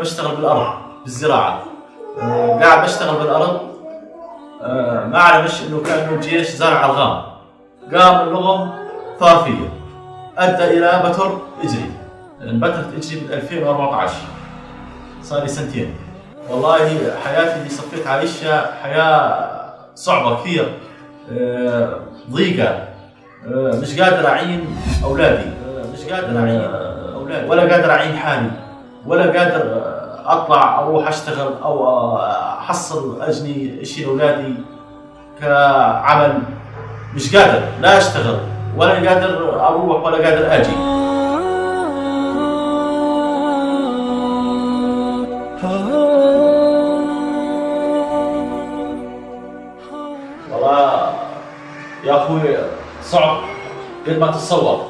اشتغل بالأرض بالزراعة. آه، قاعد بشتغل بالأرض آه، ما اعلمش إنه كأنه الجيش زرع الغام. قام اللغم ثار أدى إلى بتر إجري. انبترت إجري بال 2014 صار لي سنتين. والله حياتي اللي صفيت عايشها حياة صعبة كثير. آه، ضيقة. مش قادر أعين أولادي. مش قادر أعين. ولا قادر اعين حالي ولا قادر أطلع أروح أشتغل أو أحصل أجني شيء لاولادي كعمل. مش قادر لا أشتغل ولا قادر أروح ولا قادر أجي. والله يا أخوي صعب قد ما تتصور.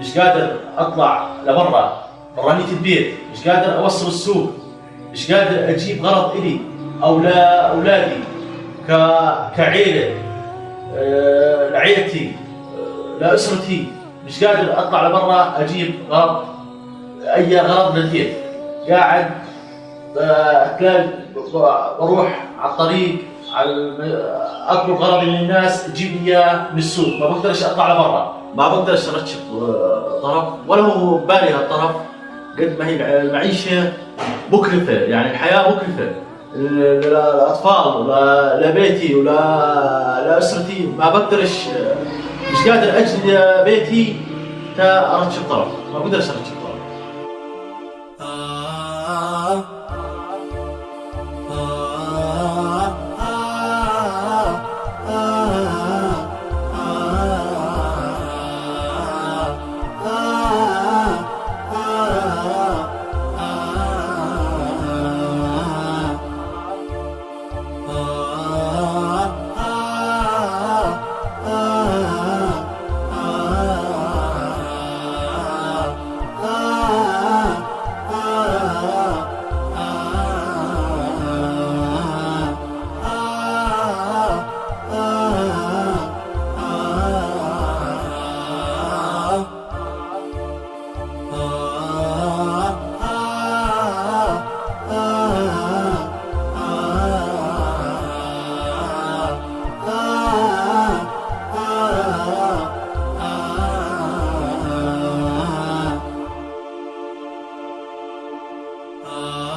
مش قادر أطلع لبرا برانية البيت مش قادر أوصل السوق. مش قادر أجيب غرض إلي أو لاولادي ك... كعيلة. آه، لعيلتي. آه، لاسرتي مش قادر أطلع لبرا أجيب غرض. أي غرض للبيت قاعد آه، تلاقي بروح على الطريق على أطلب غرض من الناس تجيب لي إياه من السوق. ما بقدرش أطلع لبرا. ما بقدرش ارتب آه، طرف ولا هو بالي هالطرف قد ما هي المعيشة مكلفة يعني الحياة مكلفة. للاطفال ل- لبيتي ولا لاسرتي ما بقدرش مش قادر أجي بيتي تا ارتب طرف. ما بقدرش ارتب طرف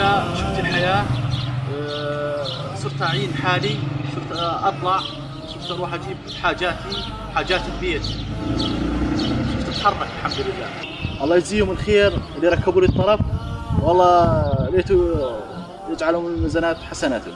شفت الحياة آه، صرت أعين حالي صرت أطلع صرت أروح أجيب حاجاتي حاجات البيت صرت أتحرك الحمد لله. الله يجزيهم الخير اللي ركبوا لي الطرف والله ليتوا يجعلهم الميزانات حسناتهم